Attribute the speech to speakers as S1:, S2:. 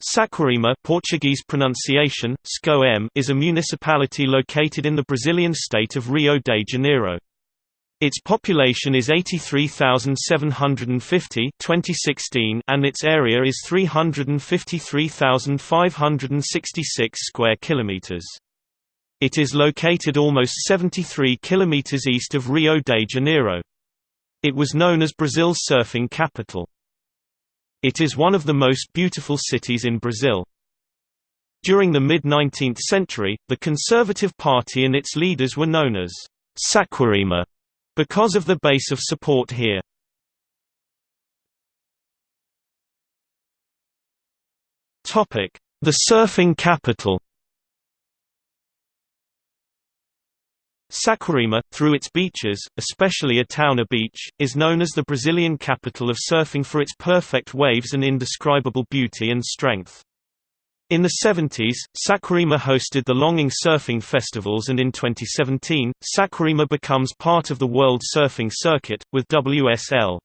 S1: Saquarema Portuguese pronunciation, SCOM is a municipality located in the Brazilian state of Rio de Janeiro. Its population is 83,750 2016 and its area is 353,566 square kilometers. It is located almost 73 kilometers east of Rio de Janeiro. It was known as Brazil's surfing capital. It is one of the most beautiful cities in Brazil. During the mid-19th century, the Conservative Party and its leaders were known as Saquarema because of the base of support here. The surfing capital Saquarema, through its beaches, especially Itaúna Beach, is known as the Brazilian capital of surfing for its perfect waves and indescribable beauty and strength. In the 70s, Saquarema hosted the Longing Surfing Festivals and in 2017, Saquarema becomes part of the World Surfing Circuit, with WSL.